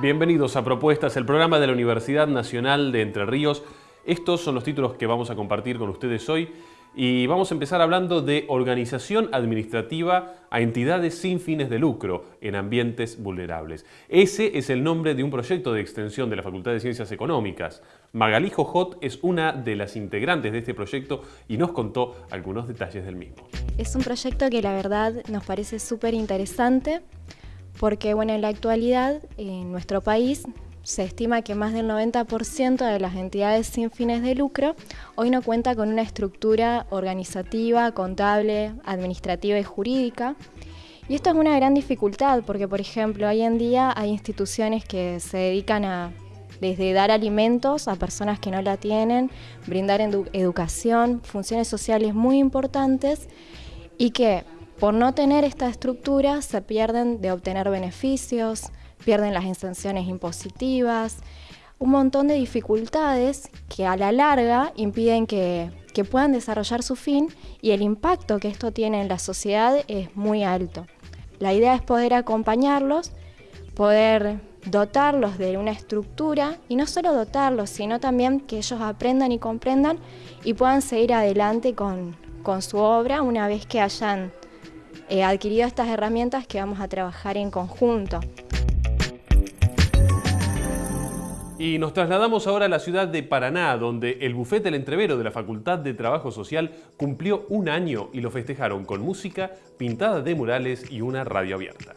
Bienvenidos a Propuestas, el programa de la Universidad Nacional de Entre Ríos. Estos son los títulos que vamos a compartir con ustedes hoy y vamos a empezar hablando de organización administrativa a entidades sin fines de lucro en ambientes vulnerables. Ese es el nombre de un proyecto de extensión de la Facultad de Ciencias Económicas. Magalí Jojot es una de las integrantes de este proyecto y nos contó algunos detalles del mismo. Es un proyecto que la verdad nos parece súper interesante porque bueno, en la actualidad en nuestro país se estima que más del 90% de las entidades sin fines de lucro hoy no cuenta con una estructura organizativa, contable, administrativa y jurídica. Y esto es una gran dificultad porque, por ejemplo, hoy en día hay instituciones que se dedican a desde dar alimentos a personas que no la tienen, brindar educación, funciones sociales muy importantes y que por no tener esta estructura se pierden de obtener beneficios, pierden las exenciones impositivas, un montón de dificultades que a la larga impiden que, puedan desarrollar su fin y el impacto que esto tiene en la sociedad es muy alto. La idea es poder acompañarlos, poder dotarlos de una estructura y no solo dotarlos, sino también que ellos aprendan y comprendan y puedan seguir adelante con, con su obra una vez que hayan He adquirido estas herramientas que vamos a trabajar en conjunto. Y nos trasladamos ahora a la ciudad de Paraná, donde el bufete El Entrevero de la Facultad de Trabajo Social cumplió un año y lo festejaron con música, pintada de murales y una radio abierta.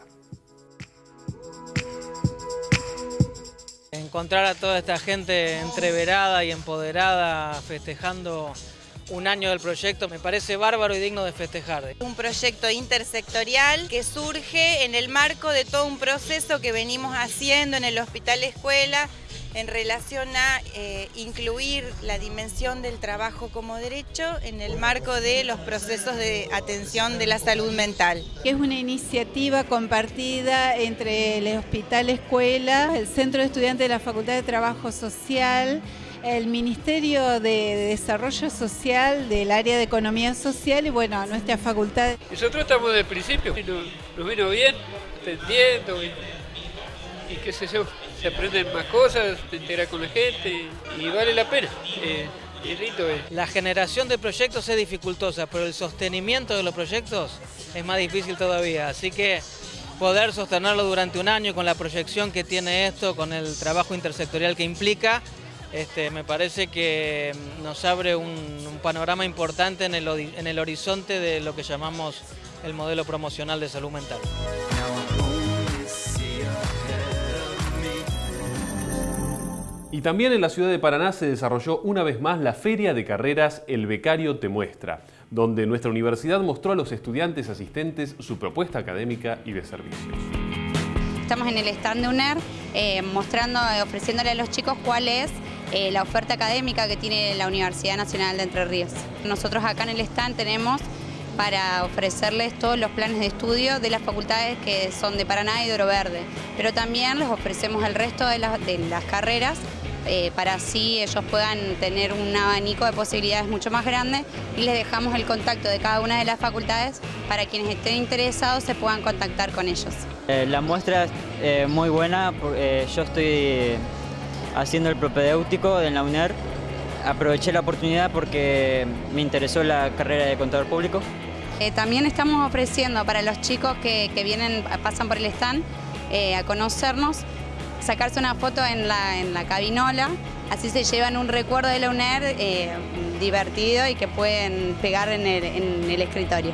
Encontrar a toda esta gente entreverada y empoderada festejando un año del proyecto me parece bárbaro y digno de festejar. Un proyecto intersectorial que surge en el marco de todo un proceso que venimos haciendo en el Hospital Escuela en relación a eh, incluir la dimensión del trabajo como derecho en el marco de los procesos de atención de la salud mental. Es una iniciativa compartida entre el Hospital Escuela, el Centro de Estudiantes de la Facultad de Trabajo Social, el Ministerio de Desarrollo Social del área de Economía Social y bueno, nuestra facultad. Nosotros estamos desde el principio, nos, nos vino bien, entendiendo y, y qué sé yo, se aprenden más cosas, se entera con la gente y, vale la pena. Eh, la generación de proyectos es dificultosa, pero el sostenimiento de los proyectos es más difícil todavía. Así que poder sostenerlo durante un año con la proyección que tiene esto, con el trabajo intersectorial que implica, este, me parece que nos abre un, panorama importante en el, en el horizonte de lo que llamamos el modelo promocional de salud mental. Y también en la ciudad de Paraná se desarrolló una vez más la Feria de Carreras El Becario Te Muestra, donde nuestra universidad mostró a los estudiantes asistentes su propuesta académica y de servicios. Estamos en el stand de UNER eh, mostrando, ofreciéndole a los chicos cuál es eh, la oferta académica que tiene la Universidad Nacional de Entre Ríos. Nosotros acá en el stand tenemos para ofrecerles todos los planes de estudio de las facultades que son de Paraná y de Oro Verde, pero también les ofrecemos el resto de las, carreras eh, para así ellos puedan tener un abanico de posibilidades mucho más grande y les dejamos el contacto de cada una de las facultades para quienes estén interesados se puedan contactar con ellos. Eh, la muestra es muy buena, yo estoy haciendo el propedéutico en la UNER. Aproveché la oportunidad porque me interesó la carrera de contador público. Eh, también estamos ofreciendo para los chicos que, vienen, pasan por el stand, eh, a conocernos, sacarse una foto en la, en la cabinola, así se llevan un recuerdo de la UNER eh, divertido y que pueden pegar en el escritorio.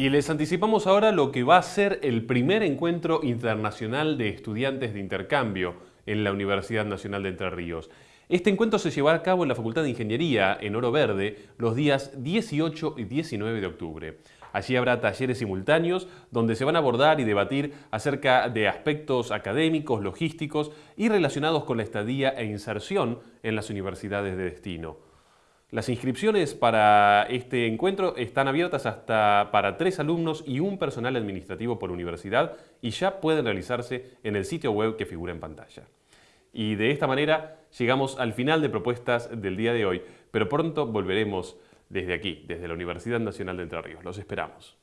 Y les anticipamos ahora lo que va a ser el primer encuentro internacional de estudiantes de intercambio en la Universidad Nacional de Entre Ríos. Este encuentro se llevará a cabo en la Facultad de Ingeniería, en Oro Verde, los días 18 y 19 de octubre. Allí habrá talleres simultáneos donde se van a abordar y debatir acerca de aspectos académicos, logísticos y relacionados con la estadía e inserción en las universidades de destino. Las inscripciones para este encuentro están abiertas hasta para tres alumnos y un personal administrativo por universidad y ya pueden realizarse en el sitio web que figura en pantalla. Y de esta manera llegamos al final de propuestas del día de hoy, pero pronto volveremos desde aquí, desde la Universidad Nacional de Entre Ríos. Los esperamos.